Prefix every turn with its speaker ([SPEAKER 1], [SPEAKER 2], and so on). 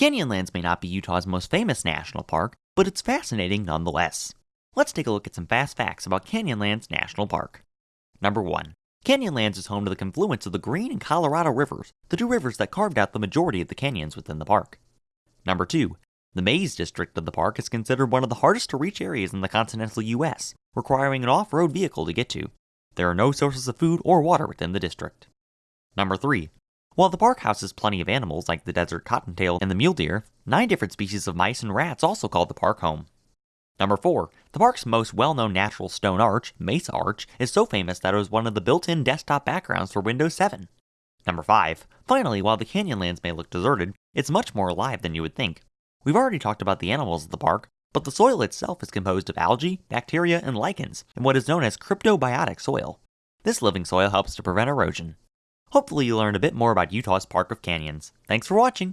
[SPEAKER 1] Canyonlands may not be Utah's most famous national park, but it's fascinating nonetheless. Let's take a look at some fast facts about Canyonlands National Park. Number 1. Canyonlands is home to the confluence of the Green and Colorado rivers, the two rivers that carved out the majority of the canyons within the park. Number 2. The Maze District of the park is considered one of the hardest to reach areas in the continental US, requiring an off-road vehicle to get to. There are no sources of food or water within the district. Number 3. While the park houses plenty of animals like the desert cottontail and the mule deer, nine different species of mice and rats also call the park home. Number 4. The park's most well-known natural stone arch, Mesa Arch, is so famous that it was one of the built-in desktop backgrounds for Windows 7. Number 5. Finally, while the Canyonlands may look deserted, it's much more alive than you would think. We've already talked about the animals of the park, but the soil itself is composed of algae, bacteria, and lichens in what is known as cryptobiotic soil. This living soil helps to prevent erosion. Hopefully you learned a bit more about Utah's Park of Canyons. Thanks for watching!